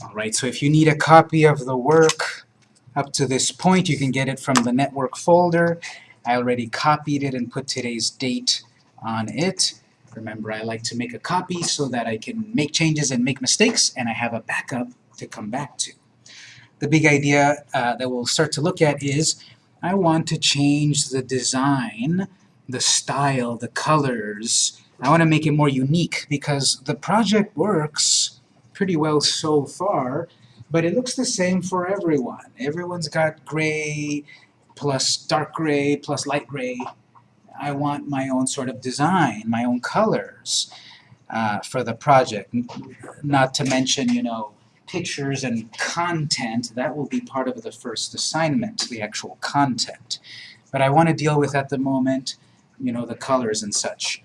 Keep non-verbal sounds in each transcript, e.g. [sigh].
All right, so if you need a copy of the work up to this point, you can get it from the network folder. I already copied it and put today's date on it. Remember, I like to make a copy so that I can make changes and make mistakes, and I have a backup to come back to. The big idea uh, that we'll start to look at is I want to change the design, the style, the colors. I want to make it more unique because the project works pretty well so far, but it looks the same for everyone. Everyone's got gray plus dark gray plus light gray. I want my own sort of design, my own colors uh, for the project. Not to mention, you know, pictures and content, that will be part of the first assignment, the actual content. But I want to deal with at the moment, you know, the colors and such.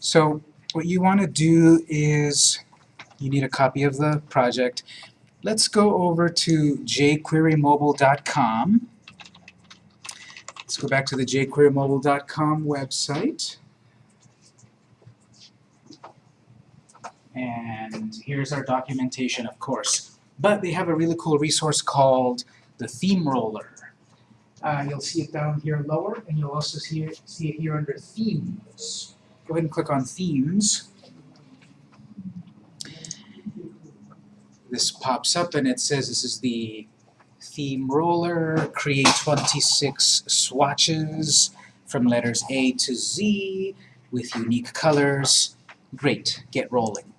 So what you want to do is, you need a copy of the project. Let's go over to jquerymobile.com. Let's go back to the jquerymobile.com website. And here's our documentation, of course. But they have a really cool resource called the Theme Roller. Uh, you'll see it down here lower, and you'll also see it, see it here under Themes. Go ahead and click on Themes. This pops up and it says this is the theme roller, create 26 swatches from letters A to Z with unique colors. Great, get rolling.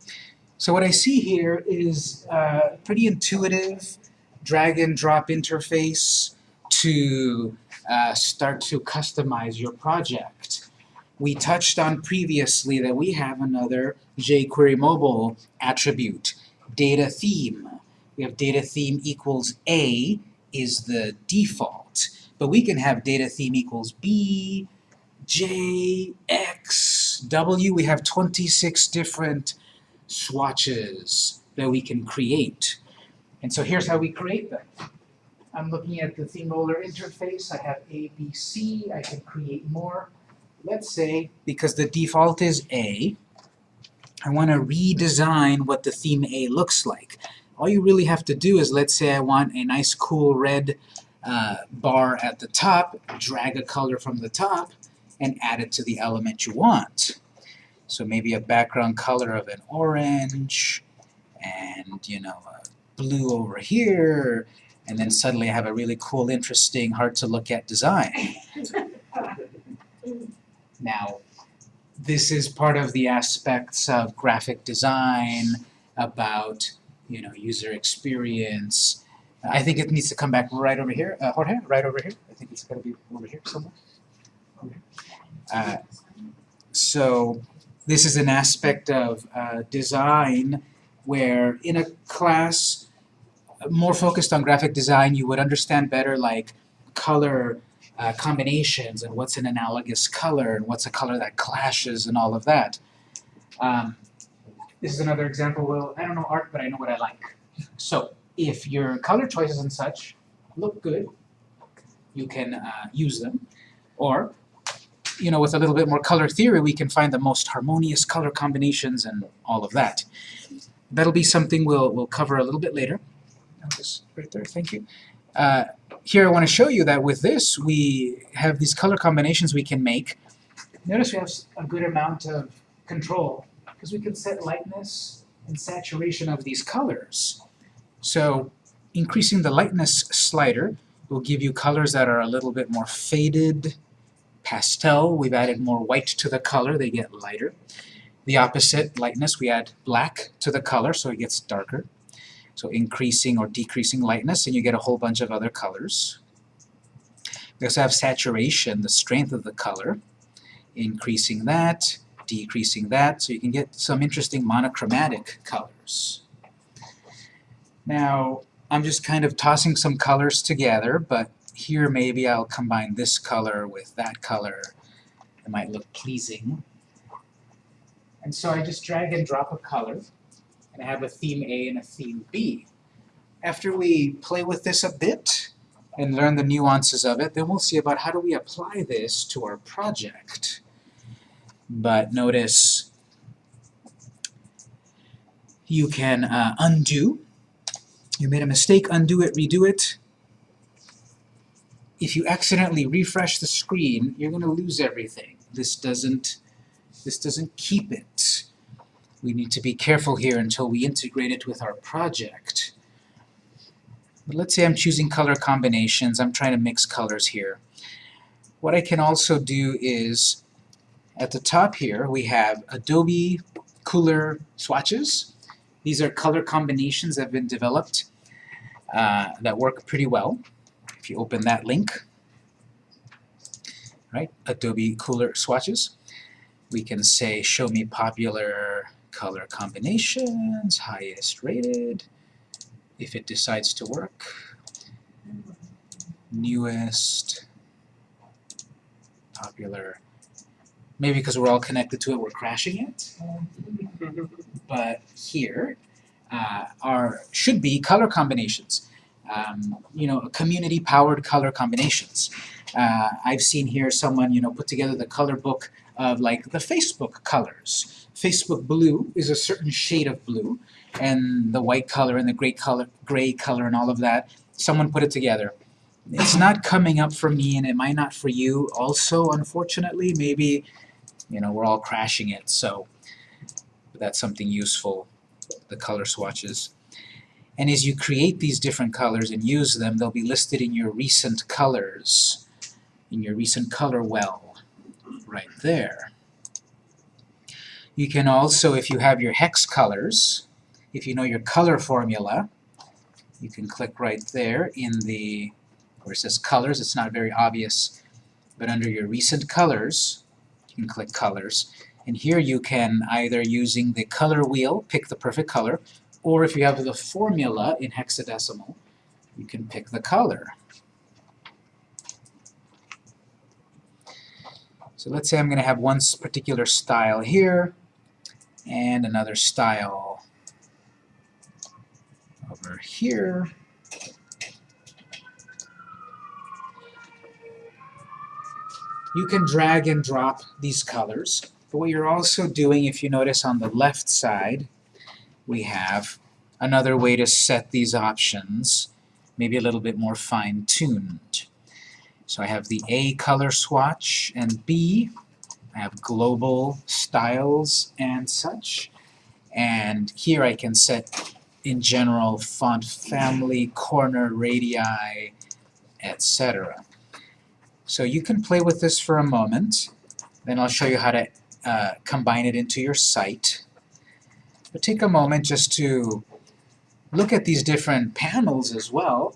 So what I see here is a pretty intuitive drag and drop interface to uh, start to customize your project. We touched on previously that we have another jQuery mobile attribute, data theme. We have data theme equals A is the default, but we can have data theme equals B, J, X, W. We have 26 different swatches that we can create. And so here's how we create them. I'm looking at the theme roller interface. I have A, B, C. I can create more. Let's say, because the default is A, I want to redesign what the theme A looks like. All you really have to do is, let's say I want a nice cool red uh, bar at the top, drag a color from the top, and add it to the element you want. So maybe a background color of an orange, and you know, a blue over here, and then suddenly I have a really cool, interesting, hard to look at design. [laughs] Now, this is part of the aspects of graphic design, about you know user experience. I think it needs to come back right over here, uh, Jorge, right over here. I think it's got to be over here somewhere. Okay. Uh, so this is an aspect of uh, design where in a class more focused on graphic design, you would understand better like color uh, combinations and what's an analogous color and what's a color that clashes and all of that. Um, this is another example. Well, I don't know art, but I know what I like. So if your color choices and such look good, you can uh, use them. Or, you know, with a little bit more color theory, we can find the most harmonious color combinations and all of that. That'll be something we'll, we'll cover a little bit later. Just right there, thank you. Uh, here I want to show you that with this, we have these color combinations we can make. Notice we have a good amount of control, because we can set lightness and saturation of these colors. So increasing the lightness slider will give you colors that are a little bit more faded, pastel. We've added more white to the color, they get lighter. The opposite, lightness, we add black to the color, so it gets darker. So increasing or decreasing lightness, and you get a whole bunch of other colors. We also have saturation, the strength of the color, increasing that, decreasing that, so you can get some interesting monochromatic colors. Now, I'm just kind of tossing some colors together, but here maybe I'll combine this color with that color. It might look pleasing. And so I just drag and drop a color, and have a theme A and a theme B. After we play with this a bit and learn the nuances of it, then we'll see about how do we apply this to our project. But notice you can uh, undo You made a mistake, undo it, redo it. If you accidentally refresh the screen, you're going to lose everything. This doesn't, this doesn't keep it. We need to be careful here until we integrate it with our project. But let's say I'm choosing color combinations. I'm trying to mix colors here. What I can also do is, at the top here, we have Adobe Kuler swatches. These are color combinations that have been developed uh, that work pretty well. If you open that link, right, Adobe Kuler swatches, we can say show me popular color combinations, highest rated, if it decides to work, newest, popular, maybe because we're all connected to it, we're crashing it, but here uh, are should be color combinations. Um, you know, community-powered color combinations. Uh, I've seen here someone, you know, put together the color book of like the Facebook colors. Facebook blue is a certain shade of blue, and the white color and the gray color, gray color and all of that. Someone put it together. It's not coming up for me, and it might not for you. Also, unfortunately, maybe you know we're all crashing it. So that's something useful. The color swatches. And as you create these different colors and use them, they'll be listed in your recent colors, in your recent color well, right there. You can also, if you have your hex colors, if you know your color formula, you can click right there in the, where it says colors, it's not very obvious, but under your recent colors, you can click colors, and here you can either using the color wheel, pick the perfect color, or if you have the formula in hexadecimal, you can pick the color. So let's say I'm going to have one particular style here, and another style over here. You can drag and drop these colors, but what you're also doing, if you notice on the left side, we have another way to set these options, maybe a little bit more fine-tuned. So I have the A color swatch and B. I have global styles and such. And here I can set, in general, font family, corner radii, etc. So you can play with this for a moment. Then I'll show you how to uh, combine it into your site. But take a moment just to look at these different panels as well.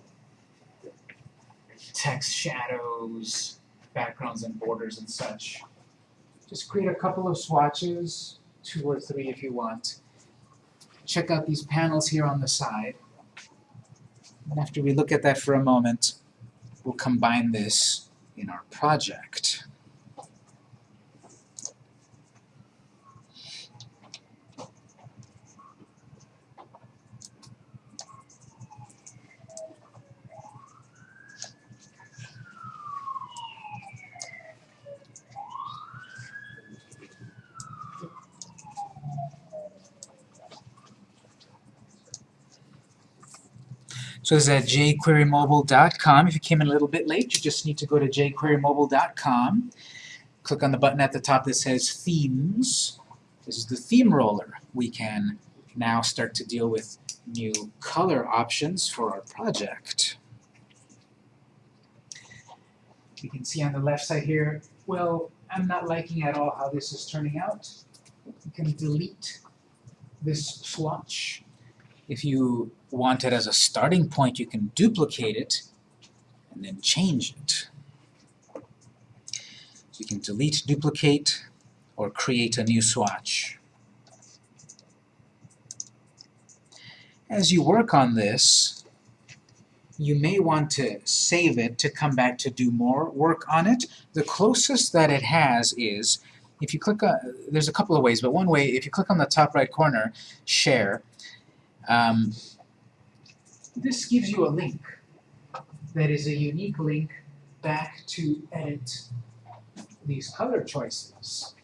Text, shadows, backgrounds and borders and such. Just create a couple of swatches, two or three if you want. Check out these panels here on the side. And after we look at that for a moment, we'll combine this in our project. So this is at jquerymobile.com. If you came in a little bit late, you just need to go to jquerymobile.com. Click on the button at the top that says Themes. This is the theme roller. We can now start to deal with new color options for our project. You can see on the left side here, well, I'm not liking at all how this is turning out. You can delete this swatch. If you want it as a starting point, you can duplicate it and then change it. So you can delete, duplicate, or create a new swatch. As you work on this, you may want to save it to come back to do more work on it. The closest that it has is, if you click on, there's a couple of ways, but one way, if you click on the top right corner, Share, um, this gives you a link that is a unique link back to edit these color choices.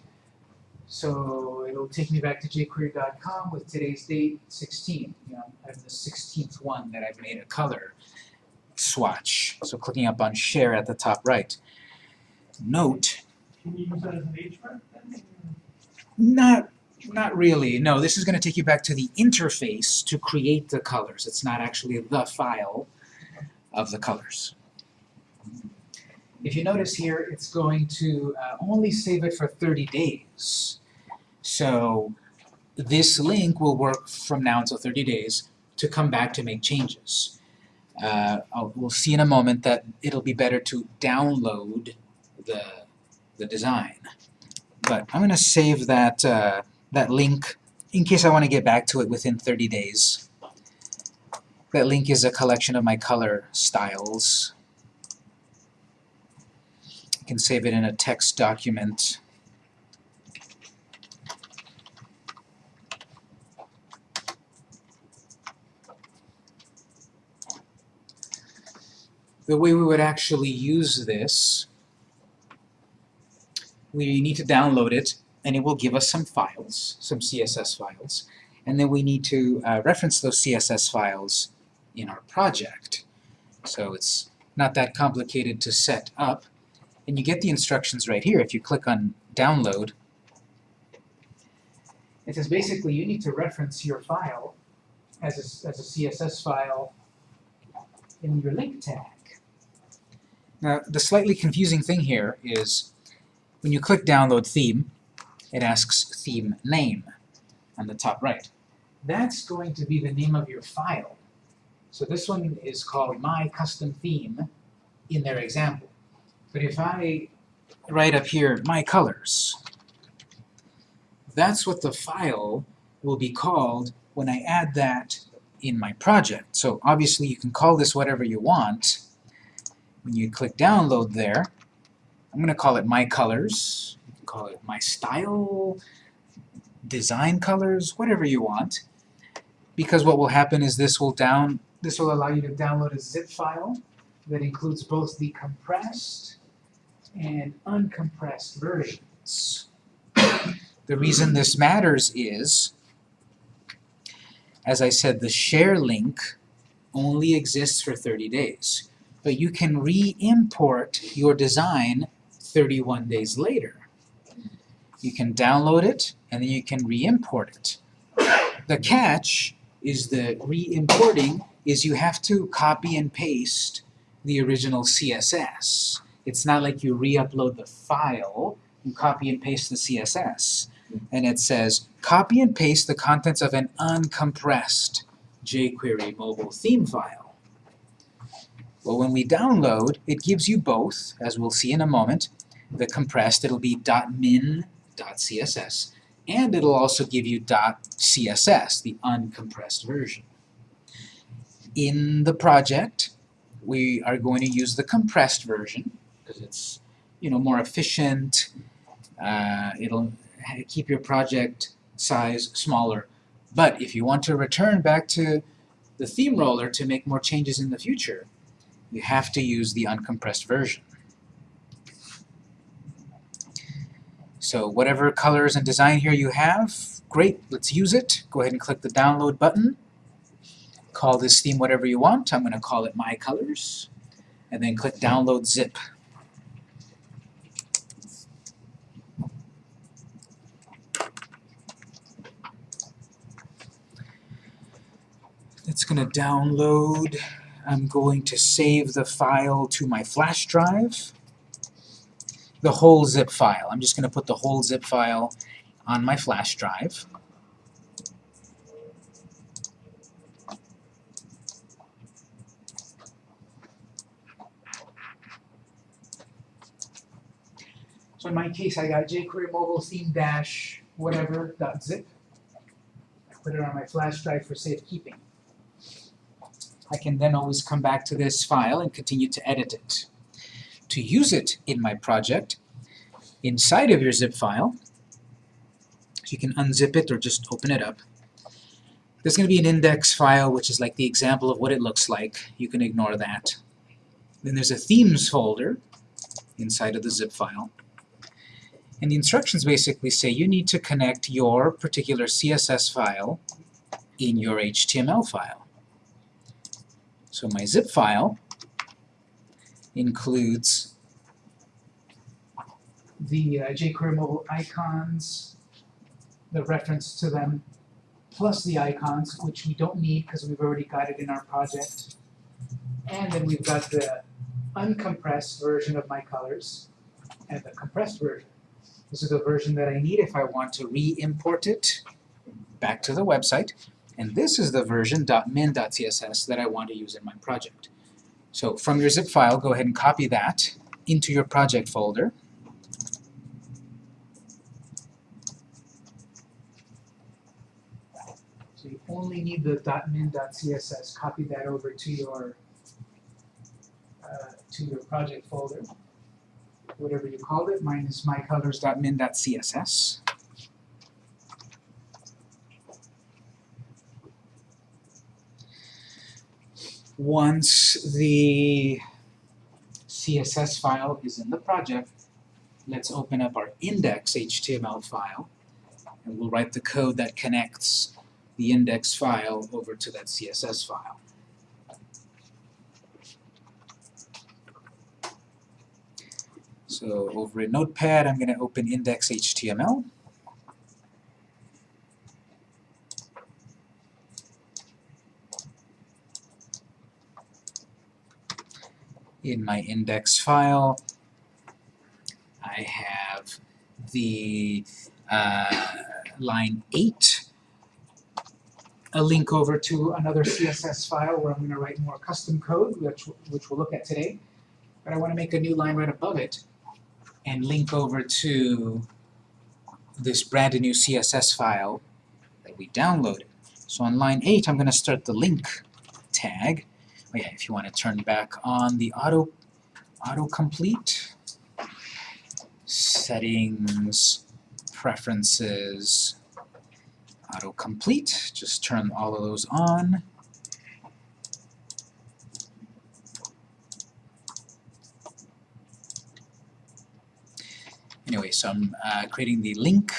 So it'll take me back to jQuery.com with today's date, 16. You know, I have the 16th one that I've made a color swatch. So clicking up on Share at the top right. Note, Can you use that as an then? not, not really. No, this is going to take you back to the interface to create the colors. It's not actually the file of the colors. If you notice here, it's going to uh, only save it for 30 days. So this link will work from now until 30 days to come back to make changes. Uh, we'll see in a moment that it'll be better to download the, the design. But I'm going to save that, uh, that link in case I want to get back to it within 30 days. That link is a collection of my color styles. I can save it in a text document. The way we would actually use this, we need to download it, and it will give us some files, some CSS files, and then we need to uh, reference those CSS files in our project. So it's not that complicated to set up, and you get the instructions right here. If you click on download, it says basically you need to reference your file as a, as a CSS file in your link tag. Now, the slightly confusing thing here is when you click download theme, it asks theme name on the top right. That's going to be the name of your file. So this one is called my custom theme in their example. But if I write up here my colors, that's what the file will be called when I add that in my project. So obviously you can call this whatever you want. When you click download there, I'm going to call it my colors. Call it my style, design colors, whatever you want. Because what will happen is this will down this will allow you to download a zip file that includes both the compressed and uncompressed versions. The reason this matters is, as I said, the share link only exists for 30 days. But you can re-import your design 31 days later. You can download it, and then you can re-import it. The catch is the re-importing is you have to copy and paste the original CSS. It's not like you re-upload the file, you copy and paste the CSS. And it says, copy and paste the contents of an uncompressed jQuery mobile theme file. Well, when we download, it gives you both, as we'll see in a moment. The compressed, it'll be .min.css, and it'll also give you .css, the uncompressed version. In the project, we are going to use the compressed version, because it's you know, more efficient, uh, it'll keep your project size smaller. But if you want to return back to the theme roller to make more changes in the future, you have to use the uncompressed version. So whatever colors and design here you have, great, let's use it. Go ahead and click the download button. Call this theme whatever you want. I'm going to call it My Colors. And then click Download Zip. It's going to download. I'm going to save the file to my flash drive. The whole zip file. I'm just going to put the whole zip file on my flash drive. So in my case, I got jQuery mobile theme dash whatever dot zip. I put it on my flash drive for safekeeping. I can then always come back to this file and continue to edit it. To use it in my project, inside of your zip file, So you can unzip it or just open it up. There's going to be an index file, which is like the example of what it looks like. You can ignore that. Then there's a themes folder inside of the zip file. And the instructions basically say you need to connect your particular CSS file in your HTML file. So my zip file includes the uh, jQuery mobile icons, the reference to them, plus the icons, which we don't need because we've already got it in our project. And then we've got the uncompressed version of my colors and the compressed version. This is the version that I need if I want to re-import it back to the website. And this is the version .min.css that I want to use in my project. So from your zip file, go ahead and copy that into your project folder. So you only need the .min.css. Copy that over to your uh, to your project folder, whatever you called it. Mine is mycolors.min.css. Once the CSS file is in the project, let's open up our index.html file, and we'll write the code that connects the index file over to that CSS file. So over in Notepad, I'm going to open index.html. In my index file, I have the uh, line 8, a link over to another CSS file where I'm going to write more custom code, which, which we'll look at today. But I want to make a new line right above it and link over to this brand new CSS file that we downloaded. So on line 8, I'm going to start the link tag. Oh yeah, if you want to turn back on the auto autocomplete, settings, preferences, autocomplete, just turn all of those on. Anyway, so I'm uh, creating the link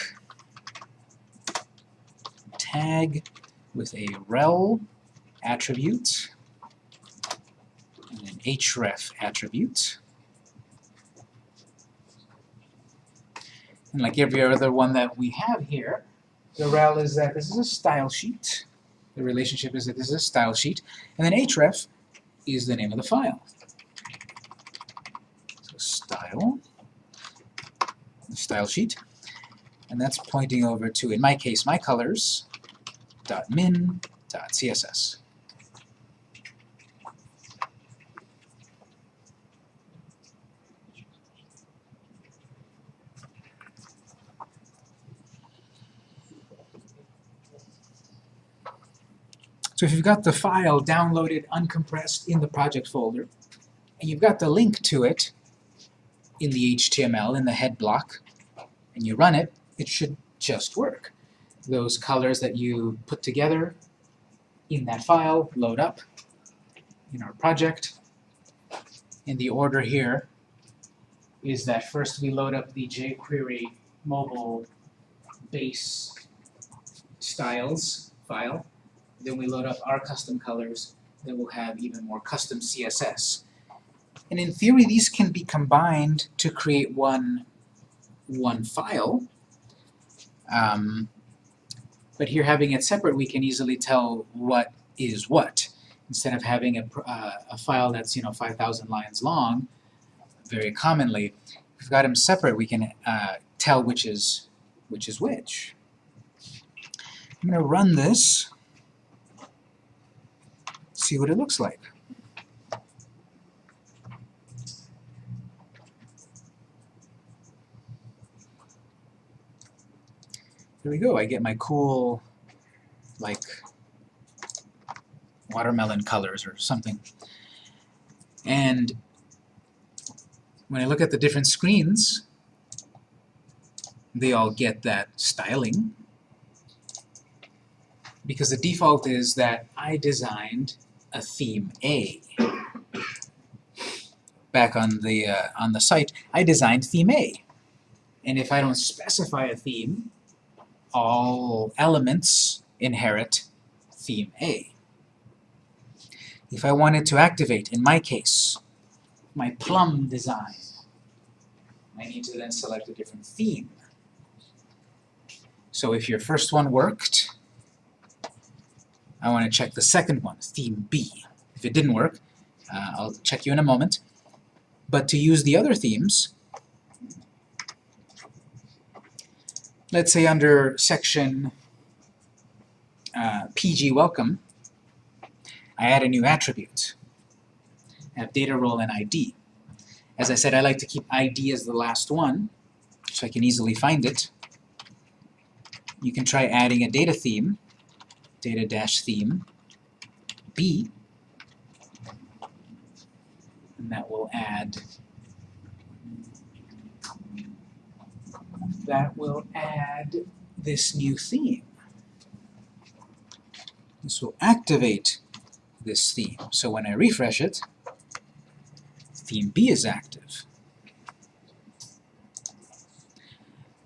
tag with a rel attribute and an href attribute. And like every other one that we have here, the rel is that this is a style sheet. The relationship is that this is a style sheet. And then href is the name of the file. So style the style sheet, and that's pointing over to, in my case, my colors min css. So if you've got the file downloaded uncompressed in the project folder, and you've got the link to it, in the HTML, in the head block, and you run it, it should just work. Those colors that you put together in that file load up in our project. And the order here is that first we load up the jQuery mobile base styles file, then we load up our custom colors, then we'll have even more custom CSS. And in theory, these can be combined to create one, one file. Um, but here, having it separate, we can easily tell what is what. Instead of having a, uh, a file that's, you know, 5,000 lines long, very commonly, if we've got them separate, we can uh, tell which is, which is which. I'm going to run this, see what it looks like. There we go, I get my cool, like, watermelon colors or something. And when I look at the different screens, they all get that styling because the default is that I designed a theme A. Back on the uh, on the site, I designed theme A. And if I don't specify a theme, all elements inherit theme A. If I wanted to activate, in my case, my plum design, I need to then select a different theme. So if your first one worked, I want to check the second one, theme B. If it didn't work, uh, I'll check you in a moment. But to use the other themes, let's say under section uh, PG Welcome, I add a new attribute. I have data role and ID. As I said, I like to keep ID as the last one, so I can easily find it. You can try adding a data theme, data dash theme, B, and that will add that will add this new theme. This will activate this theme. So when I refresh it, theme B is active.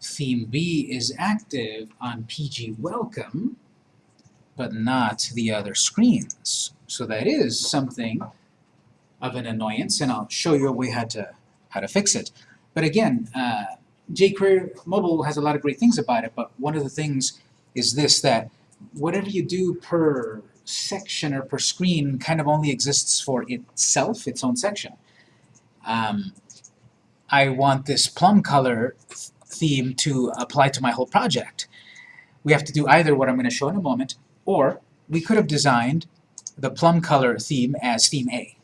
Theme B is active on PG Welcome, but not the other screens. So that is something of an annoyance, and I'll show you a way how to, how to fix it. But again, uh, jQuery Mobile has a lot of great things about it, but one of the things is this, that whatever you do per section or per screen kind of only exists for itself, its own section. Um, I want this plum color theme to apply to my whole project. We have to do either what I'm going to show in a moment, or we could have designed the plum color theme as theme A.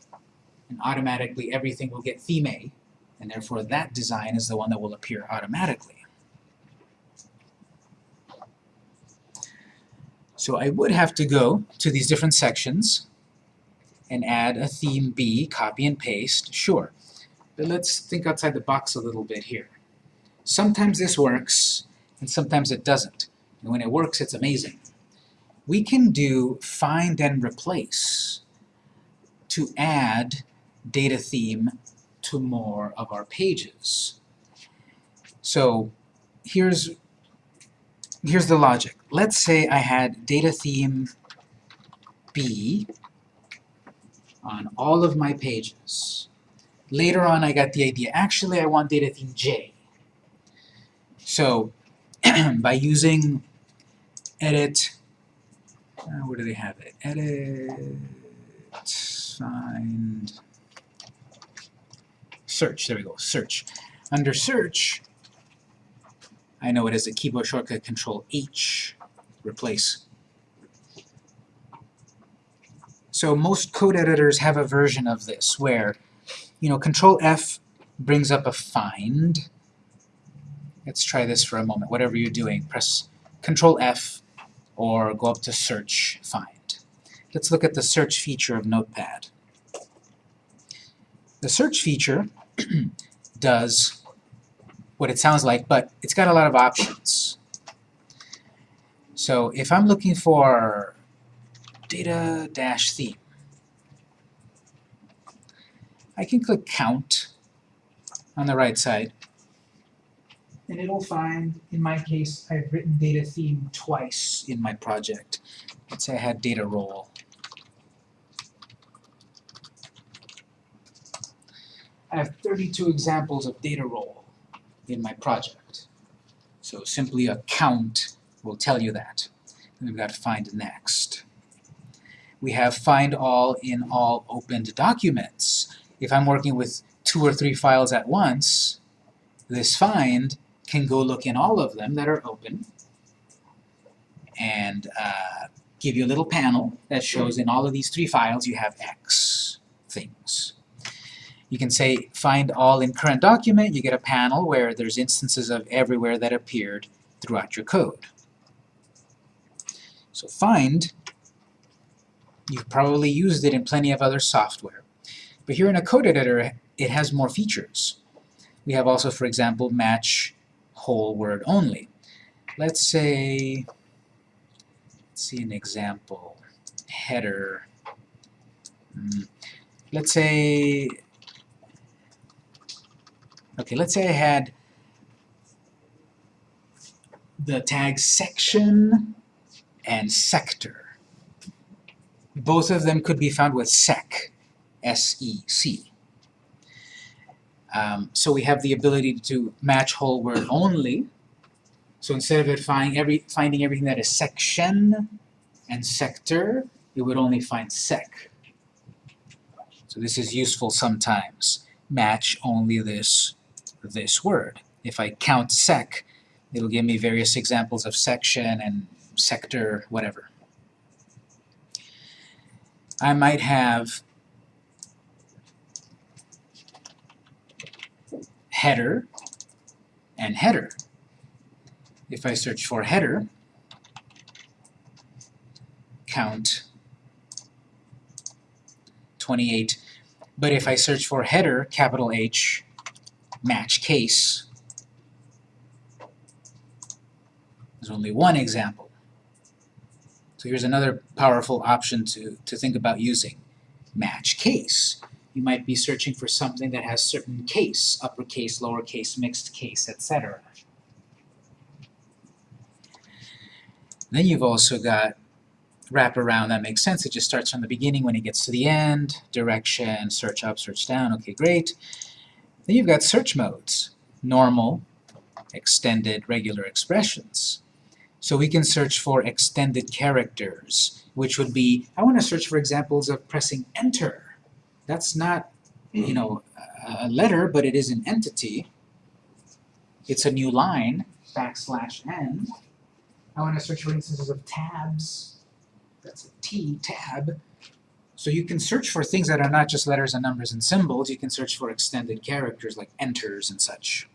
And automatically everything will get theme A, and therefore that design is the one that will appear automatically. So I would have to go to these different sections and add a theme B, copy and paste, sure. But let's think outside the box a little bit here. Sometimes this works, and sometimes it doesn't. And when it works, it's amazing. We can do find and replace to add data theme to more of our pages. So here's, here's the logic. Let's say I had data theme B on all of my pages. Later on I got the idea, actually I want data theme J. So [clears throat] by using edit, uh, where do they have it? Edit, find, search, there we go, search. Under search, I know it as a keyboard shortcut Control H, replace. So most code editors have a version of this where, you know, Control F brings up a find. Let's try this for a moment. Whatever you're doing, press Control F or go up to search find. Let's look at the search feature of Notepad. The search feature [clears throat] does what it sounds like, but it's got a lot of options. So if I'm looking for data dash theme, I can click count on the right side, and it'll find, in my case, I've written data theme twice in my project. Let's say I had data role. I have 32 examples of data role in my project. So simply a count will tell you that. And we've got find next. We have find all in all opened documents. If I'm working with two or three files at once, this find can go look in all of them that are open and uh, give you a little panel that shows in all of these three files you have X things. You can say find all in current document, you get a panel where there's instances of everywhere that appeared throughout your code. So find, you've probably used it in plenty of other software. But here in a code editor, it has more features. We have also, for example, match whole word only. Let's say, let's see an example, header. Mm, let's say Okay, let's say I had the tags section and sector. Both of them could be found with sec, S-E-C. Um, so we have the ability to match whole word only. So instead of it finding, every, finding everything that is section and sector, it would only find sec. So this is useful sometimes. Match only this, this word. If I count sec, it'll give me various examples of section and sector, whatever. I might have header and header. If I search for header, count 28. But if I search for header, capital H, match case, there's only one example. So here's another powerful option to, to think about using. Match case. You might be searching for something that has certain case, uppercase, lowercase, mixed case, etc. Then you've also got wraparound that makes sense. It just starts from the beginning when it gets to the end, direction, search up, search down, okay, great. Then you've got search modes, normal, extended, regular expressions. So we can search for extended characters, which would be, I want to search for examples of pressing enter. That's not, you mm-hmm. know, a letter, but it is an entity. It's a new line, backslash n. I want to search for instances of tabs. That's a T, tab. So you can search for things that are not just letters and numbers and symbols. You can search for extended characters like enters and such.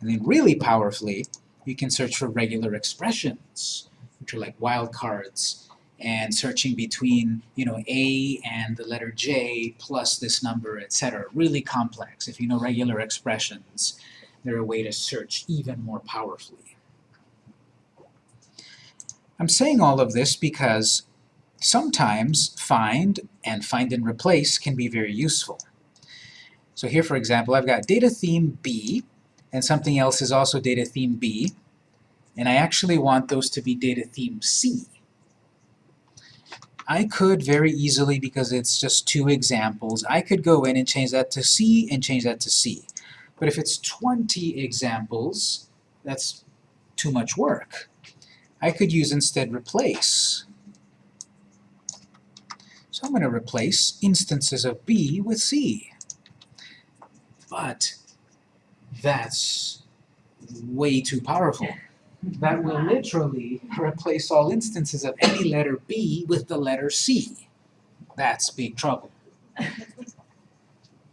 And then really powerfully, you can search for regular expressions, which are like wildcards, and searching between, you know, A and the letter J plus this number, etc. Really complex. If you know regular expressions, they're a way to search even more powerfully. I'm saying all of this because sometimes find and find and replace can be very useful. So here, for example, I've got data theme B, and something else is also data theme B, and I actually want those to be data theme C. I could very easily, because it's just two examples, I could go in and change that to C and change that to C. But if it's 20 examples, that's too much work. I could use instead replace. So I'm going to replace instances of B with C. But that's way too powerful. That will literally replace all instances of any letter B with the letter C. That's big trouble.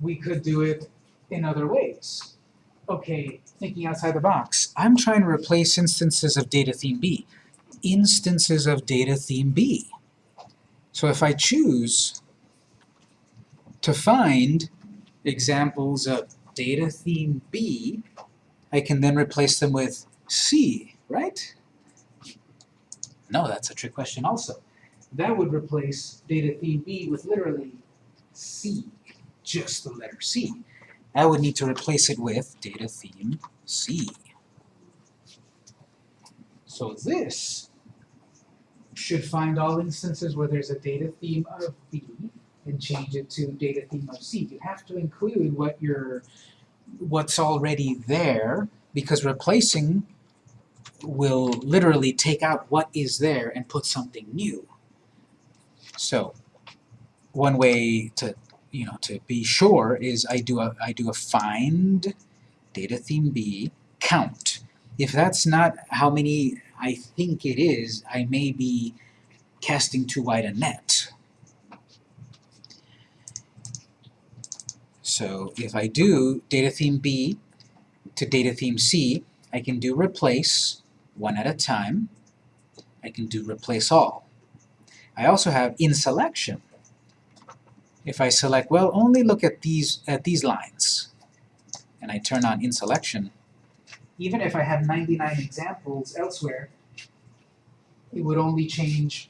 We could do it in other ways. Okay, thinking outside the box. I'm trying to replace instances of data theme B. Instances of data theme B. So if I choose to find examples of data theme B, I can then replace them with C, right? No, that's a trick question also. That would replace data theme B with literally C, just the letter C. I would need to replace it with data theme C. So this should find all instances where there's a data theme of B and change it to data theme of C. You have to include what you're, what's already there because replacing will literally take out what is there and put something new. So one way to you know to be sure is I do a I do a find data theme B count. If that's not how many I think it is, I may be casting too wide a net. So if I do data theme B to data theme C, I can do replace one at a time. I can do replace all. I also have in selection. If I select, well, only look at these at these lines, and I turn on in selection, even if I have 99 examples elsewhere, it would only change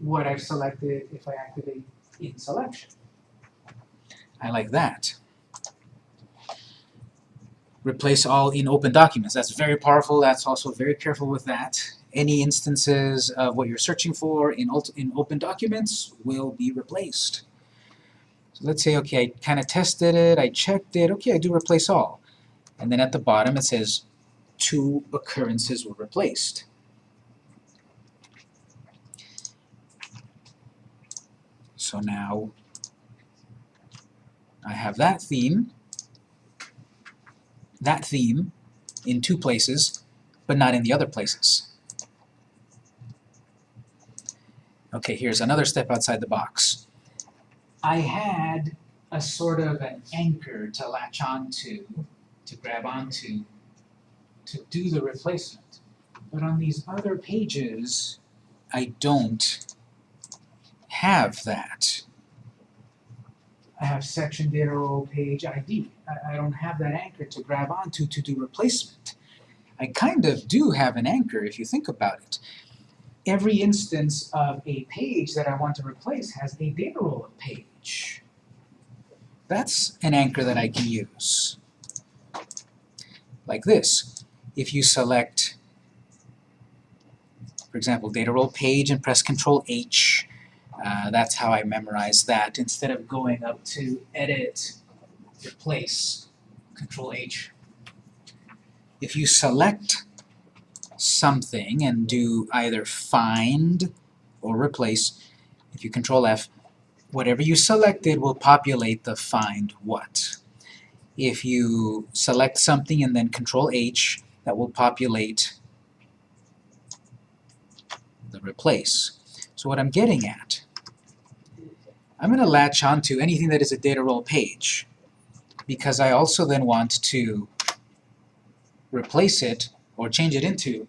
what I've selected if I activate in selection. I like that. Replace all in open documents. That's very powerful. That's also very careful with that. Any instances of what you're searching for in, in open documents will be replaced. So let's say, okay, I kind of tested it, I checked it, okay, I do replace all. And then at the bottom it says two occurrences were replaced. So now I have that theme, that theme in two places, but not in the other places. Okay, here's another step outside the box. I had a sort of an anchor to latch onto, to grab onto, to do the replacement. But on these other pages, I don't have that. I have section data role page ID. I, I don't have that anchor to grab onto to do replacement. I kind of do have an anchor if you think about it. Every instance of a page that I want to replace has a data role page. That's an anchor that I can use. Like this. If you select, for example, data role page and press Control H, uh, that's how I memorize that. Instead of going up to Edit, Replace, Control H. If you select something and do either Find or Replace, if you Control F, whatever you selected will populate the Find What. If you select something and then Control H, that will populate the Replace. So what I'm getting at I'm going to latch onto anything that is a data role page because I also then want to replace it or change it into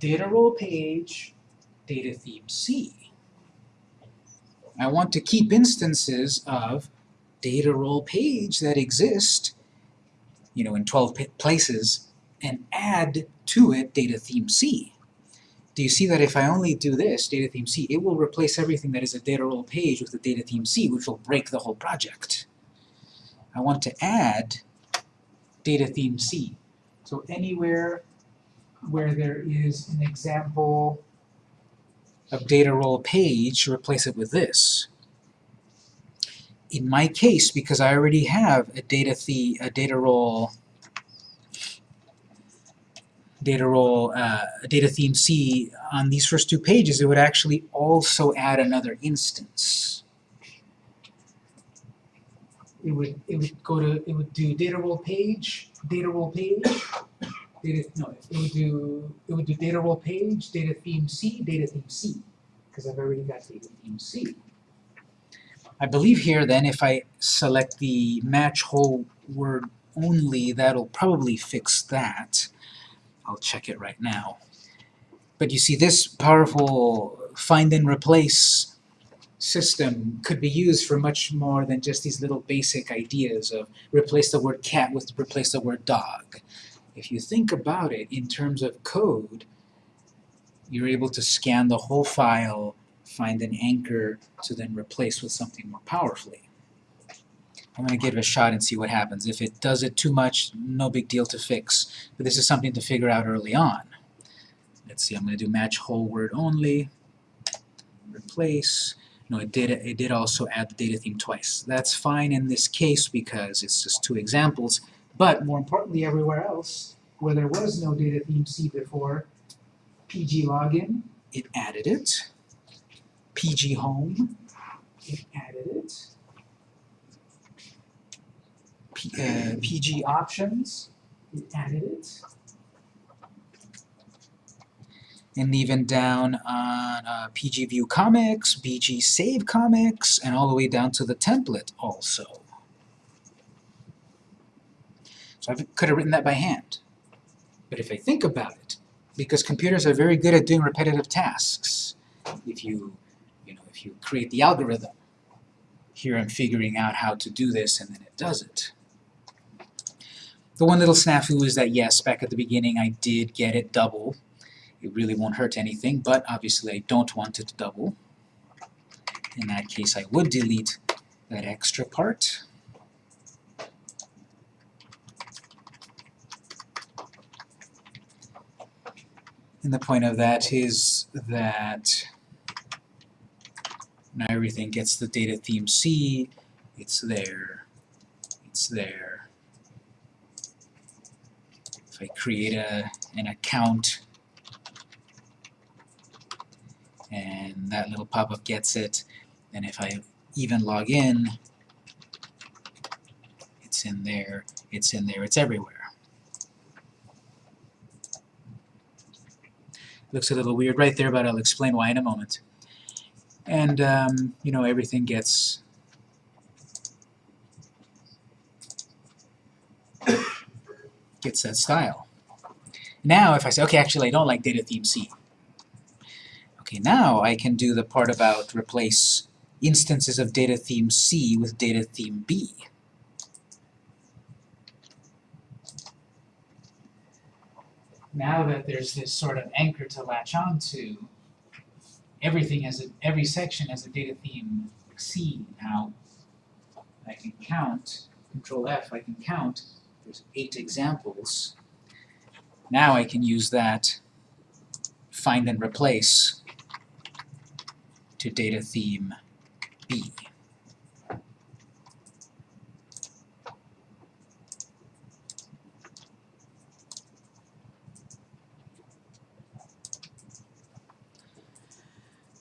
data role page data theme C. I want to keep instances of data role page that exist you know in 12 places and add to it data theme C do you see that if I only do this, data theme C, it will replace everything that is a data role page with a data theme C, which will break the whole project. I want to add data theme C. So anywhere where there is an example of data role page, replace it with this. In my case, because I already have a data, the, a data role data role, uh, data theme C on these first two pages, it would actually also add another instance. It would it would go to it would do data role page, data role page, data no, it would do it would do data role page, data theme C, data theme C, because I've already got data theme C. I believe here then if I select the match whole word only, that'll probably fix that. I'll check it right now. But you see, this powerful find and replace system could be used for much more than just these little basic ideas of replace the word cat with replace the word dog. If you think about it in terms of code, you're able to scan the whole file, find an anchor to then replace with something more powerfully. I'm going to give it a shot and see what happens. If it does it too much, no big deal to fix. But this is something to figure out early on. Let's see, I'm going to do match whole word only, replace. No, it did, it did also add the data theme twice. That's fine in this case because it's just two examples. But more importantly, everywhere else, where there was no data theme C before, PG login, it added it. PG home, it added it. P, uh, PG options, it added it. And even down on uh, PG View Comics, PG Save Comics, and all the way down to the template also. So I could have written that by hand. But if I think about it, because computers are very good at doing repetitive tasks, if you, you know, if you create the algorithm, here I'm figuring out how to do this and then it does it. The one little snafu is that, yes, back at the beginning I did get it double. It really won't hurt anything, but obviously I don't want it to double. In that case, I would delete that extra part. And the point of that is that now everything gets the data theme C, it's there, it's there, I create a, an account and that little pop-up gets it, and if I even log in, it's in there, it's in there, it's everywhere. Looks a little weird right there, but I'll explain why in a moment. And, um, you know, everything gets gets that style. Now, if I say, okay, actually, I don't like data theme C. Okay, now I can do the part about replace instances of data theme C with data theme B. Now that there's this sort of anchor to latch onto, everything has a, every section has a data theme C now. I can count, control F, I can count, there's eight examples. Now I can use that find and replace to data theme B.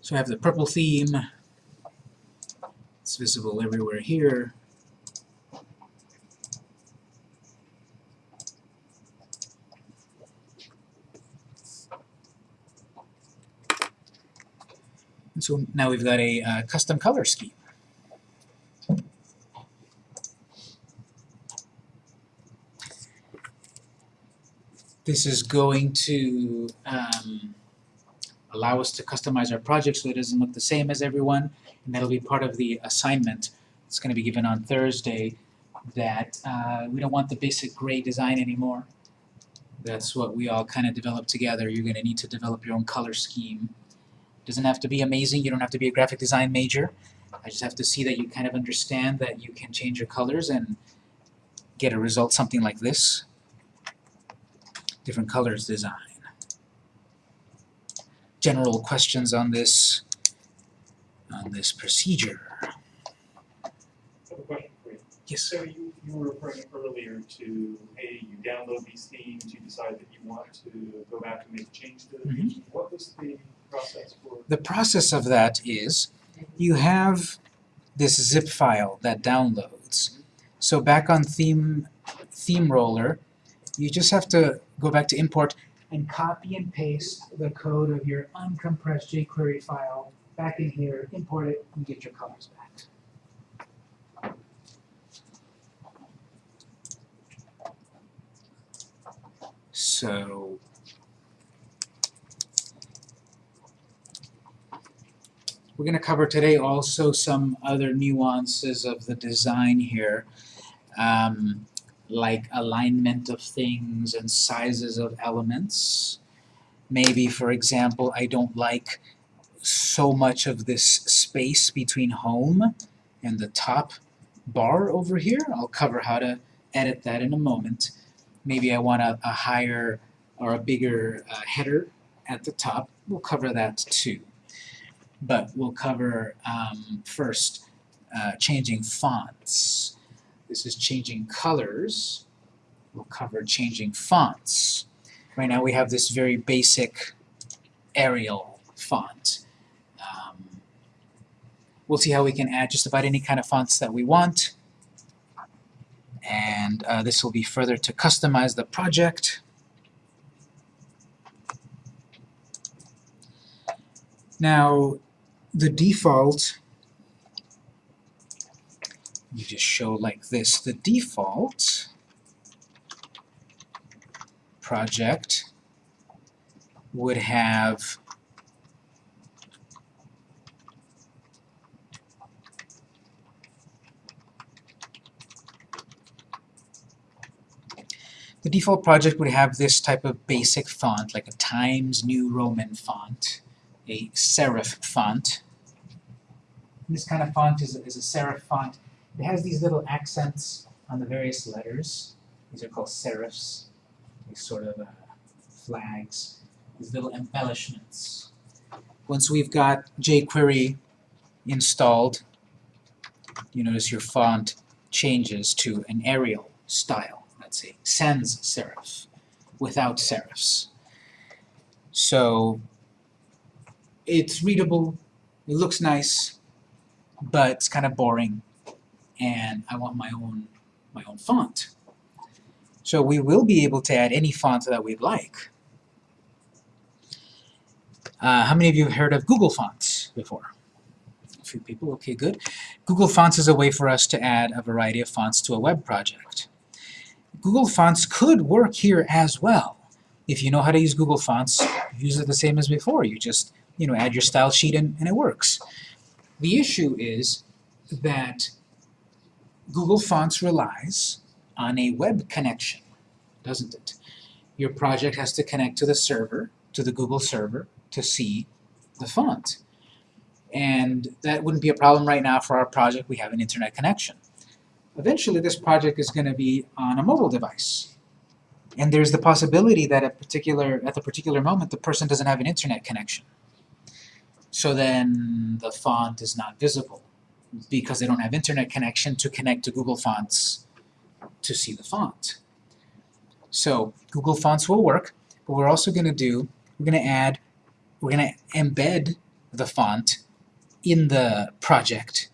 So I have the purple theme, it's visible everywhere here. And so now we've got a uh, custom color scheme. This is going to um, allow us to customize our project so it doesn't look the same as everyone, and that'll be part of the assignment that's going to be given on Thursday, that uh, we don't want the basic gray design anymore. That's what we all kind of developed together. You're going to need to develop your own color scheme. Doesn't have to be amazing, you don't have to be a graphic design major. I just have to see that you kind of understand that you can change your colors and get a result something like this. Different colors design. General questions on this on this procedure. I have a question for you. Yes. So you, you were referring earlier to, hey, you download these themes, you decide that you want to go back and make a change to the Mhm. What was the The process of that is you have this zip file that downloads. So back on theme theme roller, you just have to go back to import and copy and paste the code of your uncompressed jQuery file back in here, import it, and get your colors back. So We're going to cover today also some other nuances of the design here, um, like alignment of things and sizes of elements. Maybe, for example, I don't like so much of this space between home and the top bar over here. I'll cover how to edit that in a moment. Maybe I want a, a higher or a bigger uh, header at the top. We'll cover that too but we'll cover um, first uh, changing fonts. This is changing colors. We'll cover changing fonts. Right now we have this very basic Arial font. Um, we'll see how we can add just about any kind of fonts that we want. And uh, this will be further to customize the project. Now, the default, you just show like this, the default project would have the default project would have this type of basic font, like a Times New Roman font, a serif font. This kind of font is a, is a serif font. It has these little accents on the various letters. These are called serifs, these sort of uh, flags. these little embellishments. Once we've got jQuery installed, you notice your font changes to an Arial style, let's say, sans serif, without serifs. So it's readable, it looks nice, but it's kind of boring, and I want my own my own font. So we will be able to add any font that we'd like. Uh, how many of you have heard of Google Fonts before? A few people, okay, good. Google Fonts is a way for us to add a variety of fonts to a web project. Google Fonts could work here as well. If you know how to use Google Fonts, use it the same as before. You just, you know, add your style sheet and, and it works. The issue is that Google Fonts relies on a web connection, doesn't it? Your project has to connect to the server, to the Google server, to see the font. And that wouldn't be a problem right now for our project. We have an internet connection. Eventually, this project is going to be on a mobile device. And there's the possibility that at, particular, at the particular moment, the person doesn't have an internet connection. So then the font is not visible because they don't have internet connection to connect to Google Fonts to see the font. So Google Fonts will work, but we're also going to do, we're going to add, we're going to embed the font in the project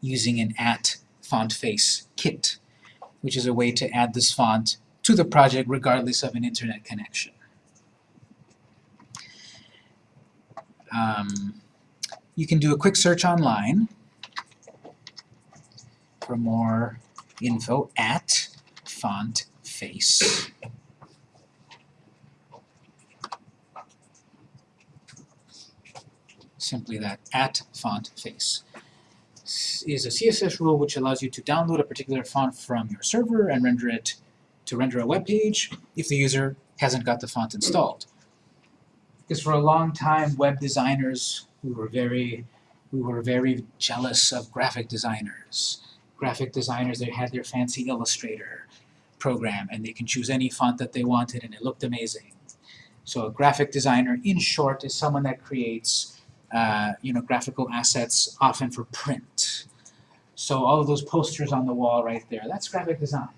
using an at font face kit, which is a way to add this font to the project regardless of an internet connection. Um, you can do a quick search online for more info at font face. Simply that, at font face is a CSS rule which allows you to download a particular font from your server and render it to render a web page if the user hasn't got the font installed. Because for a long time, web designers, we were very, we were very jealous of graphic designers. Graphic designers, they had their fancy Illustrator program, and they can choose any font that they wanted, and it looked amazing. So a graphic designer, in short, is someone that creates uh, you know, graphical assets, often for print. So all of those posters on the wall right there, that's graphic design.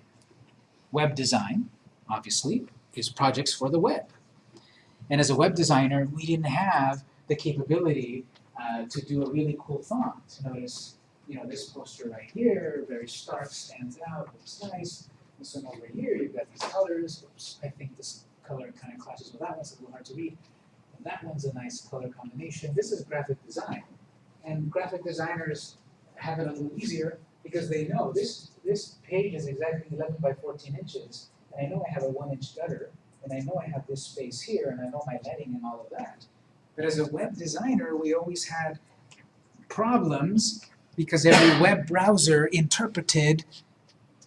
Web design, obviously, is projects for the web. And as a web designer, we didn't have the capability uh, to do a really cool font. Notice, you know, this poster right here, very stark, stands out, looks nice. This one over here, you've got these colors. Oops, I think this color kind of clashes with that one, it's a little hard to read. And that one's a nice color combination. This is graphic design. And graphic designers have it a little easier because they know this, this page is exactly 11 by 14 inches, and I know I have a one inch gutter, and I know I have this space here, and I know my netting and all of that. But as a web designer, we always had problems because every web browser interpreted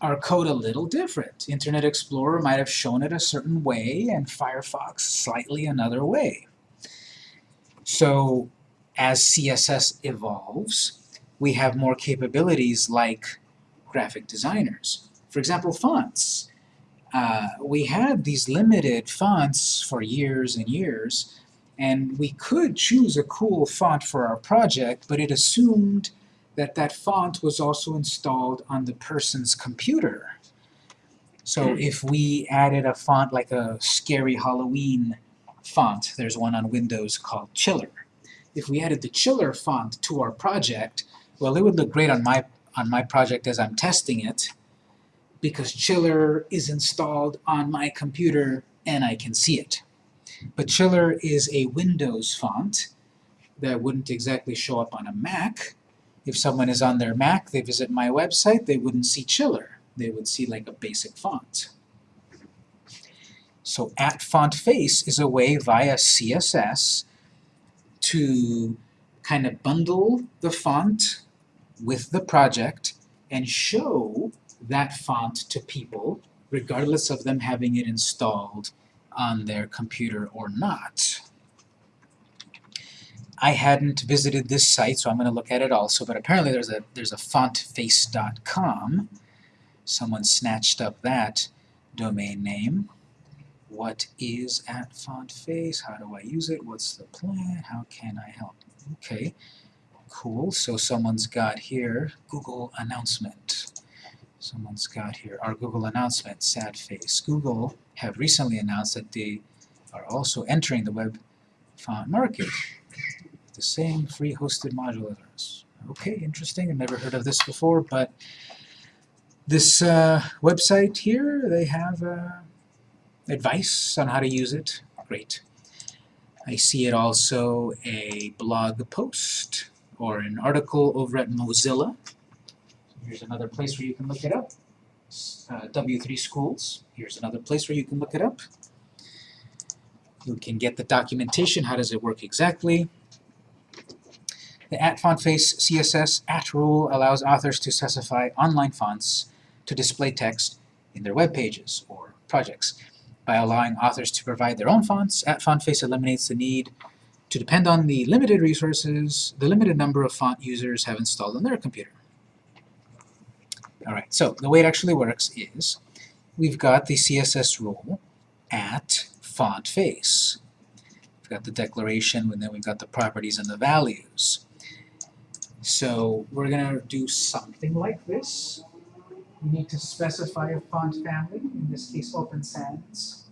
our code a little different. Internet Explorer might have shown it a certain way, and Firefox slightly another way. So as CSS evolves, we have more capabilities like graphic designers. For example, fonts. Uh, we had these limited fonts for years and years, and we could choose a cool font for our project, but it assumed that that font was also installed on the person's computer. So if we added a font like a scary Halloween font, there's one on Windows called Chiller. If we added the Chiller font to our project, well, it would look great on my, on my project as I'm testing it, because Chiller is installed on my computer and I can see it. But Chiller is a Windows font that wouldn't exactly show up on a Mac. If someone is on their Mac, they visit my website, they wouldn't see Chiller. They would see like a basic font. So at font face is a way via CSS to kind of bundle the font with the project and show that font to people regardless of them having it installed on their computer or not. I hadn't visited this site, so I'm going to look at it also, but apparently there's a, there's a fontface.com. Someone snatched up that domain name. What is at font face? How do I use it? What's the plan? How can I help? Okay, cool. So someone's got here Google announcement. Someone's got here our Google announcement, sad face. Google have recently announced that they are also entering the web font market. The same free hosted module as ours. Okay, interesting. I've never heard of this before, but this uh, website here, they have uh, advice on how to use it. Great. I see it also a blog post or an article over at Mozilla. Here's another place where you can look it up. Uh, W3 Schools. Here's another place where you can look it up. You can get the documentation. How does it work exactly? The at font face CSS at rule allows authors to specify online fonts to display text in their web pages or projects. By allowing authors to provide their own fonts, at font face eliminates the need to depend on the limited resources the limited number of font users have installed on their computer. Alright, so the way it actually works is we've got the CSS rule at font face. We've got the declaration, and then we've got the properties and the values. So we're going to do something like this. We need to specify a font family, in this case Open Sans.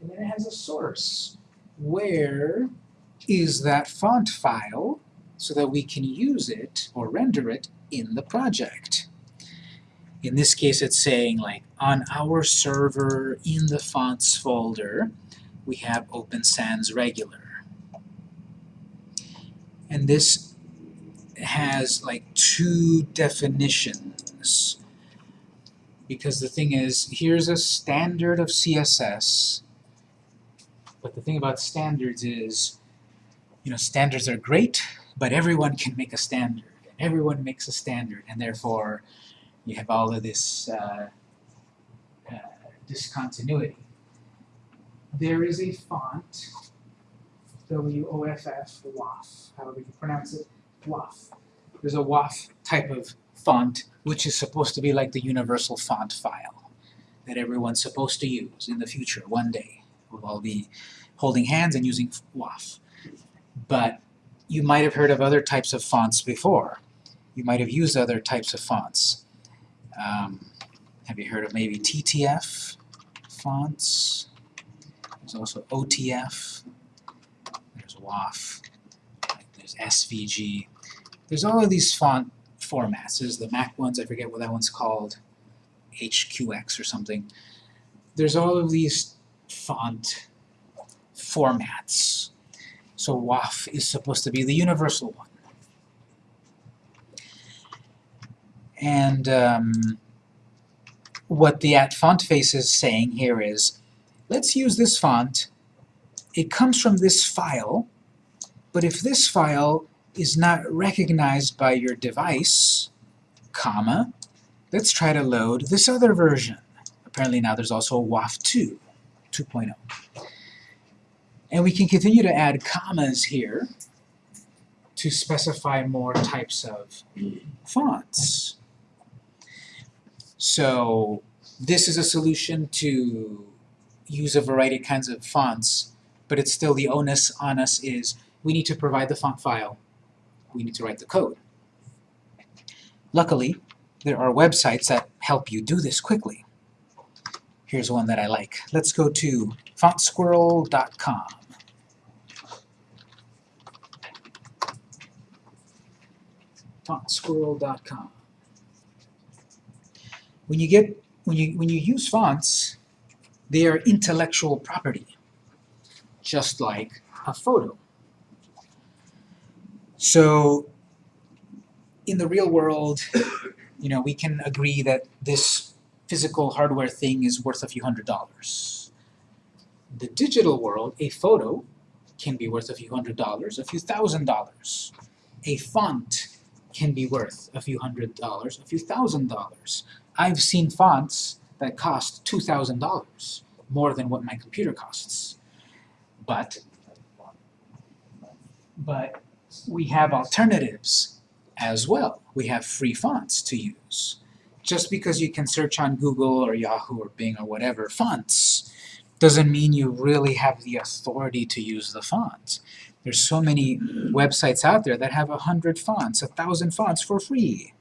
And then it has a source. Where is that font file so that we can use it or render it in the project? In this case it's saying like on our server in the fonts folder we have Open Sans regular. And this has like two definitions. Because the thing is, here's a standard of CSS, but the thing about standards is, you know, standards are great, but everyone can make a standard, and everyone makes a standard, and therefore you have all of this uh, uh, discontinuity. There is a font, W-O-F-F, WOFF, however you pronounce it, WOFF. There's a WOFF type of font which is supposed to be like the universal font file that everyone's supposed to use in the future, one day. We'll all be holding hands and using WOFF. But you might have heard of other types of fonts before. You might have used other types of fonts. Um, have you heard of maybe TTF fonts? There's also OTF. There's WOFF. There's SVG. There's all of these font formats. There's the Mac ones, I forget what that one's called, HQX or something. There's all of these font formats. So WOFF is supposed to be the universal one. And um, what the at font face is saying here is, let's use this font. It comes from this file, but if this file is not recognized by your device, comma, let's try to load this other version. Apparently now there's also a WOFF 2, 2.0. And we can continue to add commas here to specify more types of fonts. So this is a solution to use a variety of kinds of fonts, but it's still the onus on us is we need to provide the font file we need to write the code. Luckily, there are websites that help you do this quickly. Here's one that I like. Let's go to fontsquirrel.com. fontsquirrel.com. When you get when you when you use fonts, they are intellectual property, just like a photo. So in the real world, you know, we can agree that this physical hardware thing is worth a few hundred dollars. The digital world, a photo can be worth a few hundred dollars, a few thousand dollars. A font can be worth a few hundred dollars, a few thousand dollars. I've seen fonts that cost $2,000, more than what my computer costs. But, but we have alternatives as well. We have free fonts to use. Just because you can search on Google or Yahoo or Bing or whatever, fonts, doesn't mean you really have the authority to use the fonts. There's so many websites out there that have a hundred fonts, a thousand fonts for free.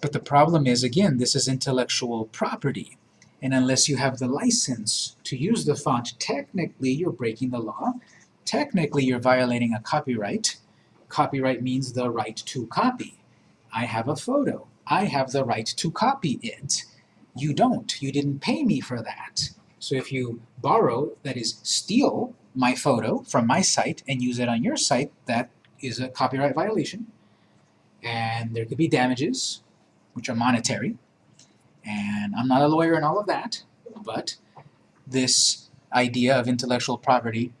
But the problem is, again, this is intellectual property. And unless you have the license to use the font, technically you're breaking the law. Technically you're violating a copyright. Copyright means the right to copy. I have a photo. I have the right to copy it. You don't. You didn't pay me for that. So if you borrow, that is steal, my photo from my site and use it on your site, that is a copyright violation. And there could be damages, which are monetary. And I'm not a lawyer and all of that, but this idea of intellectual property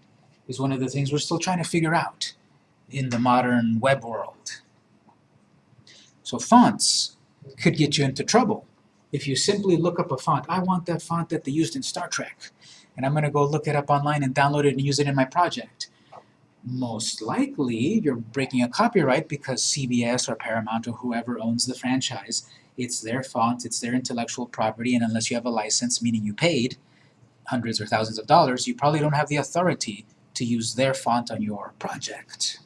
is one of the things we're still trying to figure out in the modern web world. So fonts could get you into trouble. If you simply look up a font, I want that font that they used in Star Trek, and I'm going to go look it up online and download it and use it in my project. Most likely, you're breaking a copyright because CBS or Paramount or whoever owns the franchise, it's their font, it's their intellectual property, and unless you have a license, meaning you paid hundreds or thousands of dollars, you probably don't have the authority to use their font on your project.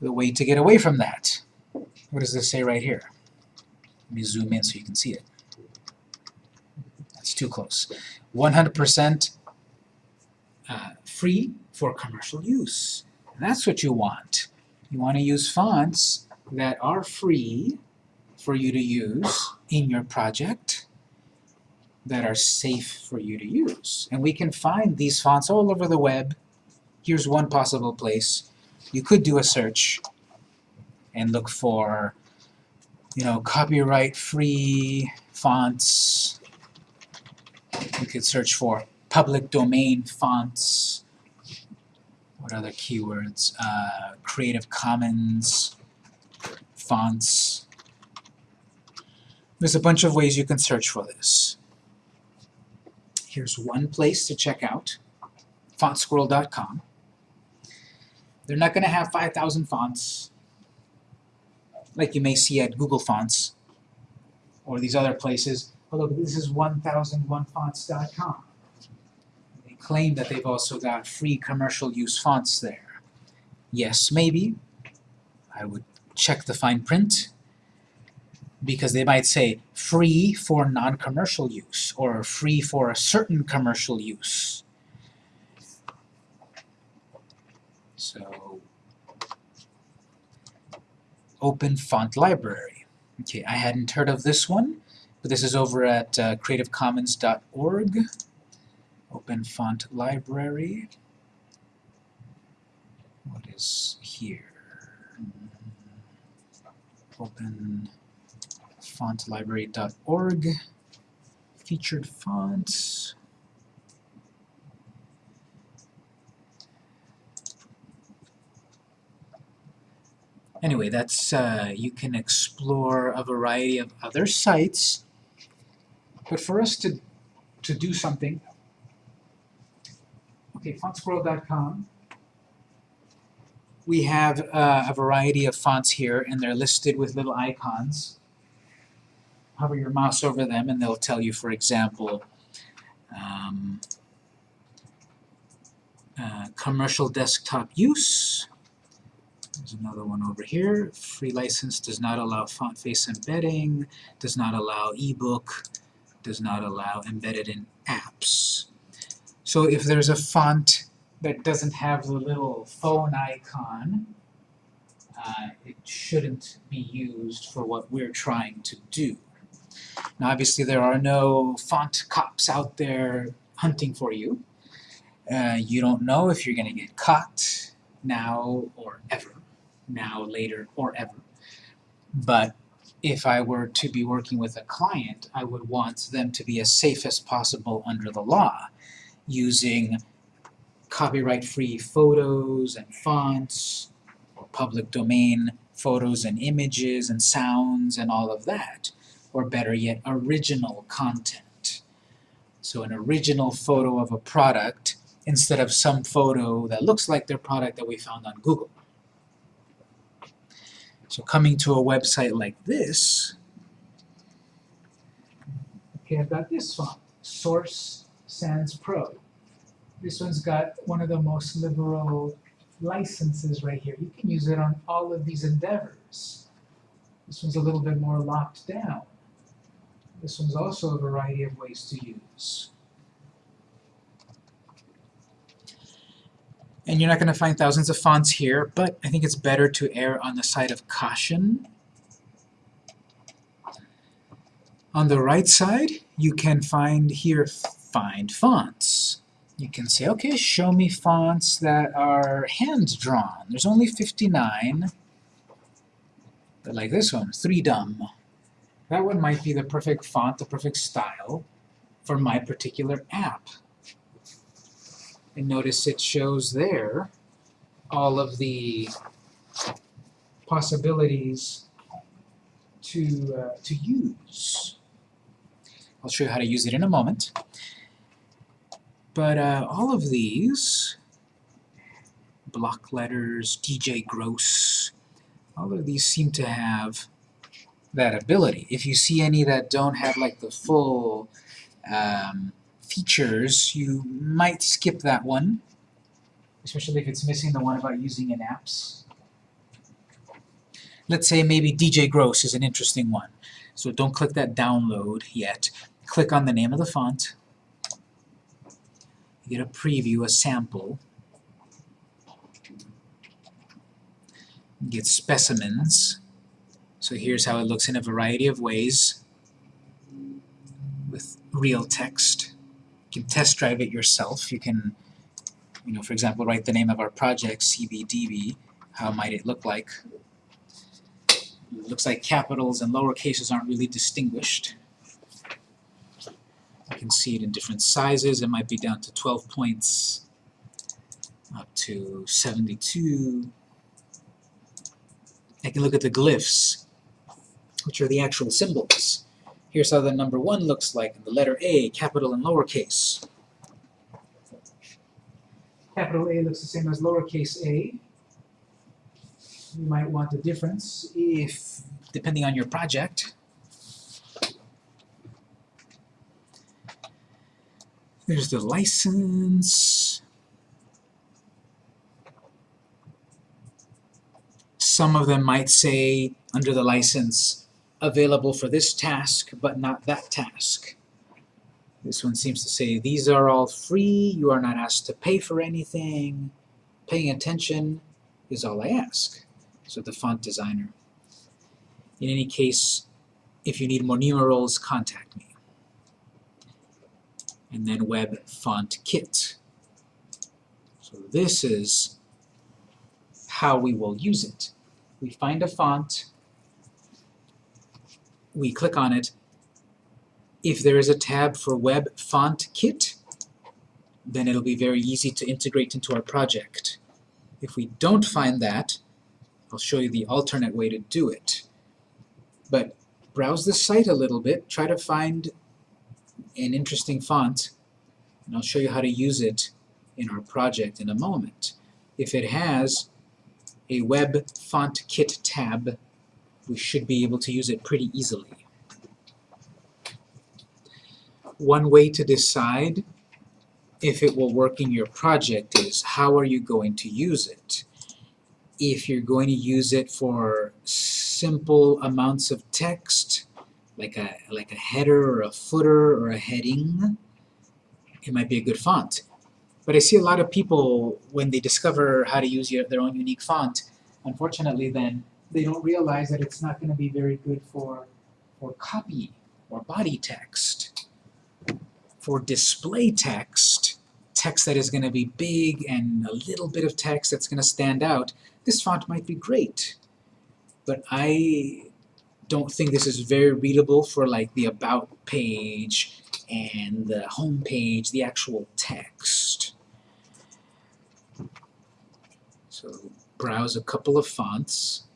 The way to get away from that, what does this say right here? Let me zoom in so you can see it. That's too close. 100% uh, free for commercial use. And that's what you want. You want to use fonts that are free for you to use in your project that are safe for you to use. And we can find these fonts all over the web. Here's one possible place. You could do a search and look for, you know, copyright-free fonts. You could search for public domain fonts. What other keywords? Uh, Creative Commons fonts. There's a bunch of ways you can search for this. Here's one place to check out, fontsquirrel.com. They're not going to have 5,000 fonts like you may see at Google Fonts or these other places. Look, this is 1001fonts.com. They claim that they've also got free commercial use fonts there. Yes, maybe. I would check the fine print because they might say free for non-commercial use or free for a certain commercial use. So, Open Font Library. Okay, I hadn't heard of this one, but this is over at uh, creativecommons.org. Open Font Library. What is here? Open fontlibrary.org, featured fonts. Anyway, that's, uh, you can explore a variety of other sites, but for us to, to do something, okay, fontsquirrel.com, we have uh, a variety of fonts here, and they're listed with little icons. Hover your mouse over them, and they'll tell you, for example, um, uh, commercial desktop use. There's another one over here. Free license does not allow font face embedding, does not allow ebook, does not allow embedded in apps. So if there's a font that doesn't have the little phone icon, uh, it shouldn't be used for what we're trying to do. Now obviously there are no font cops out there hunting for you. Uh, you don't know if you're going to get caught now or ever, now, later, or ever. But if I were to be working with a client, I would want them to be as safe as possible under the law, using copyright-free photos and fonts, or public domain photos and images and sounds and all of that, or better yet, original content. So an original photo of a product instead of some photo that looks like their product that we found on Google. So coming to a website like this, okay, I've got this font, source Sans Pro. This one's got one of the most liberal licenses right here. You can use it on all of these endeavors. This one's a little bit more locked down. This one's also a variety of ways to use. And you're not going to find thousands of fonts here, but I think it's better to err on the side of caution. On the right side, you can find here, find fonts. You can say, okay, show me fonts that are hand-drawn. There's only 59. But like this one, 3Dumb. That one might be the perfect font, the perfect style for my particular app. And notice it shows there all of the possibilities to, uh, to use. I'll show you how to use it in a moment. But uh, all of these, block letters, DJ Gross, all of these seem to have that ability. If you see any that don't have like the full um, features, you might skip that one, especially if it's missing the one about using in apps. Let's say maybe DJ Gross is an interesting one. So don't click that download yet. Click on the name of the font. You get a preview, a sample. You get specimens. So here's how it looks in a variety of ways with real text. You can test drive it yourself. You can, you know, for example, write the name of our project, CBDB. How might it look like? It looks like capitals and lower cases aren't really distinguished. You can see it in different sizes. It might be down to 12 points, up to 72. I can look at the glyphs, which are the actual symbols. Here's how the number one looks like in the letter A, capital and lowercase. Capital A looks the same as lowercase a. You might want a difference. If, depending on your project, there's the license. Some of them might say under the license available for this task, but not that task. This one seems to say, these are all free, you are not asked to pay for anything, paying attention is all I ask. So the font designer. In any case, if you need more numerals, contact me. And then Web Font Kit. So this is how we will use it. We find a font, we click on it. If there is a tab for Web Font Kit, then it'll be very easy to integrate into our project. If we don't find that, I'll show you the alternate way to do it. But browse the site a little bit, try to find an interesting font, and I'll show you how to use it in our project in a moment. If it has a Web Font Kit tab, we should be able to use it pretty easily. One way to decide if it will work in your project is how are you going to use it. If you're going to use it for simple amounts of text, like a, like a header or a footer or a heading, it might be a good font. But I see a lot of people, when they discover how to use your, their own unique font, unfortunately then they don't realize that it's not going to be very good for, for copy or body text. For display text, text that is going to be big and a little bit of text that's going to stand out, this font might be great. But I don't think this is very readable for like the About page and the home page, the actual text. So browse a couple of fonts.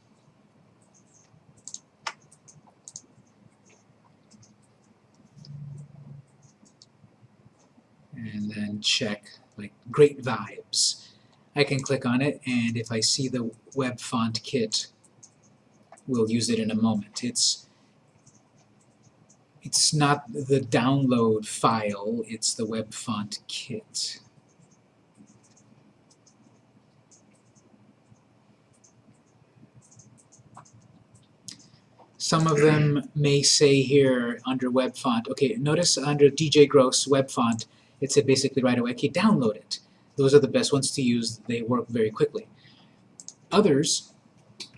And then check like great vibes. I can click on it and if I see the web font kit we'll use it in a moment. It's It's not the download file, it's the web font kit. Some of them may say here under web font, okay, notice under DJ Gross web font, it said basically right away, okay, download it. Those are the best ones to use, they work very quickly. Others,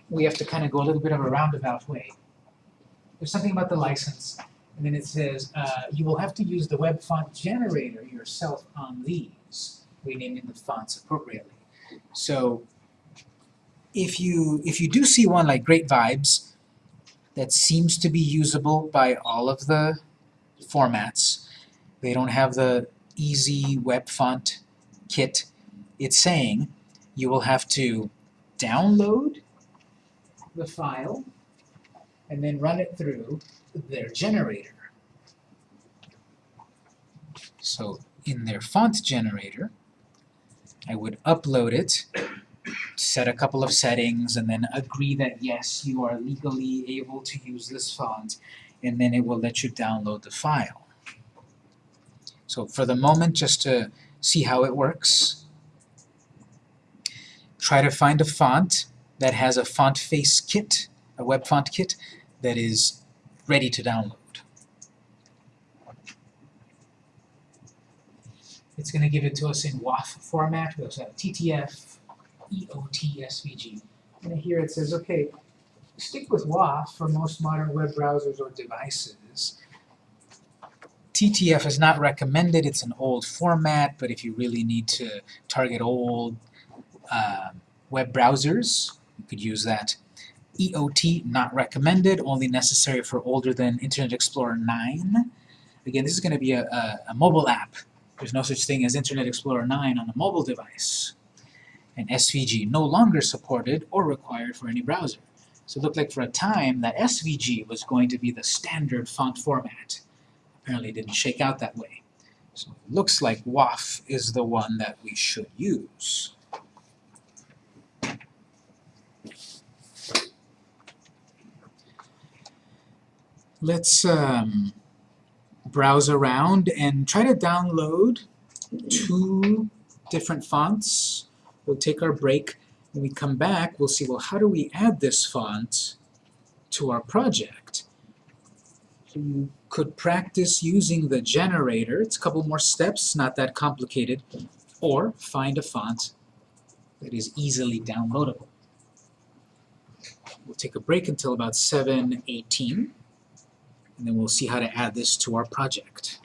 we have to kind of go a little bit of a roundabout way. There's something about the license, and then it says, uh, you will have to use the web font generator yourself on these, renaming the fonts appropriately. So, if you, if you do see one like Great Vibes, that seems to be usable by all of the formats, they don't have the easy web font kit, it's saying you will have to download the file and then run it through their generator. So in their font generator, I would upload it, set a couple of settings, and then agree that yes, you are legally able to use this font, and then it will let you download the file. So for the moment, just to see how it works, try to find a font that has a font face kit, a web font kit, that is ready to download. It's going to give it to us in WOFF format. We also have TTF, EOT, SVG. And here it says, okay, stick with WOFF for most modern web browsers or devices. TTF is not recommended, it's an old format, but if you really need to target old uh, web browsers, you could use that. EOT, not recommended, only necessary for older than Internet Explorer 9. Again, this is going to be a, a, a mobile app. There's no such thing as Internet Explorer 9 on a mobile device. And SVG, no longer supported or required for any browser. So it looked like for a time that SVG was going to be the standard font format. Apparently didn't shake out that way. So it looks like WOFF is the one that we should use. Let's um, browse around and try to download two different fonts. We'll take our break. When we come back, we'll see, well, how do we add this font to our project? You could practice using the generator. It's a couple more steps, not that complicated. Or find a font that is easily downloadable. We'll take a break until about 7.18 and then we'll see how to add this to our project.